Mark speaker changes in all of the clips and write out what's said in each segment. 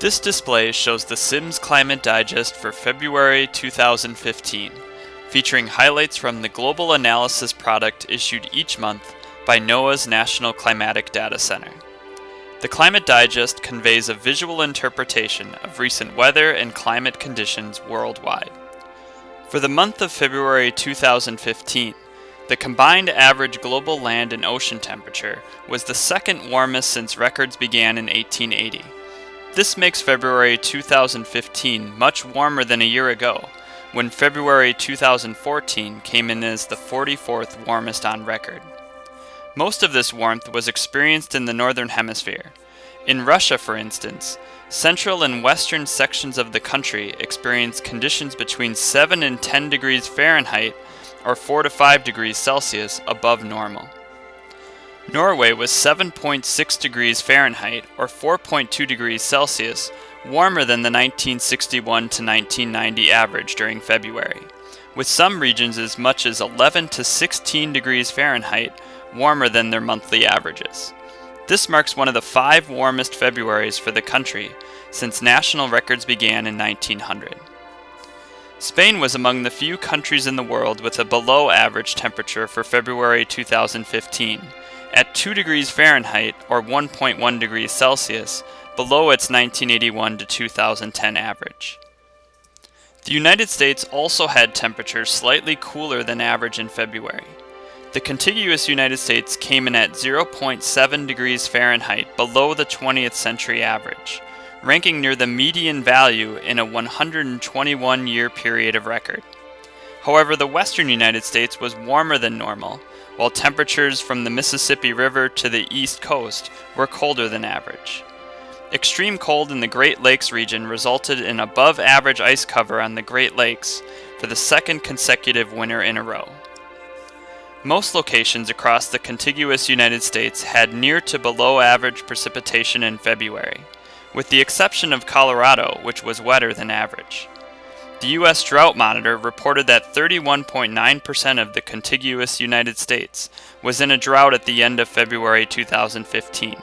Speaker 1: This display shows the Sims Climate Digest for February 2015, featuring highlights from the global analysis product issued each month by NOAA's National Climatic Data Center. The Climate Digest conveys a visual interpretation of recent weather and climate conditions worldwide. For the month of February 2015, the combined average global land and ocean temperature was the second warmest since records began in 1880. This makes February 2015 much warmer than a year ago, when February 2014 came in as the 44th warmest on record. Most of this warmth was experienced in the northern hemisphere. In Russia, for instance, central and western sections of the country experienced conditions between 7 and 10 degrees Fahrenheit or 4 to 5 degrees Celsius above normal. Norway was 7.6 degrees Fahrenheit or 4.2 degrees Celsius warmer than the 1961 to 1990 average during February, with some regions as much as 11 to 16 degrees Fahrenheit warmer than their monthly averages. This marks one of the five warmest Februaries for the country since national records began in 1900. Spain was among the few countries in the world with a below average temperature for February 2015, at 2 degrees Fahrenheit or 1.1 degrees Celsius below its 1981 to 2010 average. The United States also had temperatures slightly cooler than average in February. The contiguous United States came in at 0.7 degrees Fahrenheit below the 20th century average, ranking near the median value in a 121 year period of record. However, the western United States was warmer than normal, while temperatures from the Mississippi River to the east coast were colder than average. Extreme cold in the Great Lakes region resulted in above average ice cover on the Great Lakes for the second consecutive winter in a row. Most locations across the contiguous United States had near to below average precipitation in February, with the exception of Colorado, which was wetter than average. The U.S. Drought Monitor reported that 31.9% of the contiguous United States was in a drought at the end of February 2015.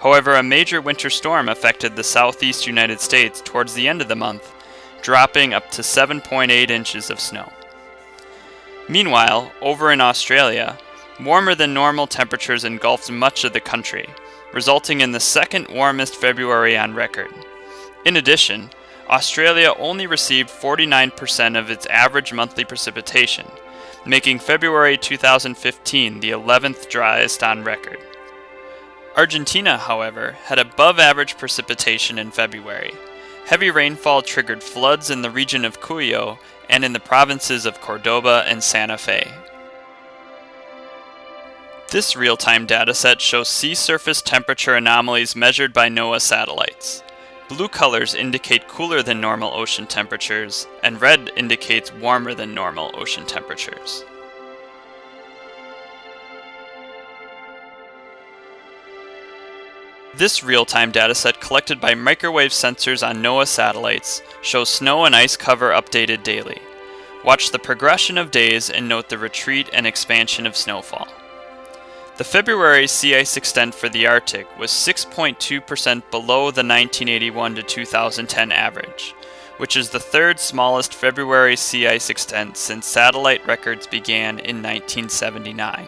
Speaker 1: However, a major winter storm affected the southeast United States towards the end of the month, dropping up to 7.8 inches of snow. Meanwhile, over in Australia, warmer than normal temperatures engulfed much of the country, resulting in the second warmest February on record. In addition, Australia only received 49% of its average monthly precipitation, making February 2015 the 11th driest on record. Argentina, however, had above average precipitation in February. Heavy rainfall triggered floods in the region of Cuyo and in the provinces of Cordoba and Santa Fe. This real-time dataset shows sea surface temperature anomalies measured by NOAA satellites. Blue colors indicate cooler than normal ocean temperatures, and red indicates warmer than normal ocean temperatures. This real-time dataset collected by microwave sensors on NOAA satellites shows snow and ice cover updated daily. Watch the progression of days and note the retreat and expansion of snowfall. The February sea ice extent for the Arctic was 6.2% below the 1981 to 2010 average, which is the third smallest February sea ice extent since satellite records began in 1979.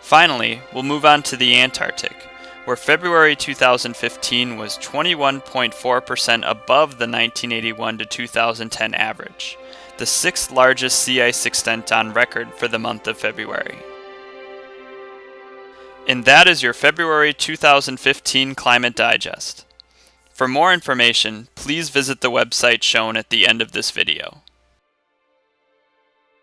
Speaker 1: Finally, we'll move on to the Antarctic, where February 2015 was 21.4% above the 1981 to 2010 average, the sixth largest sea ice extent on record for the month of February. And that is your February 2015 Climate Digest. For more information, please visit the website shown at the end of this video.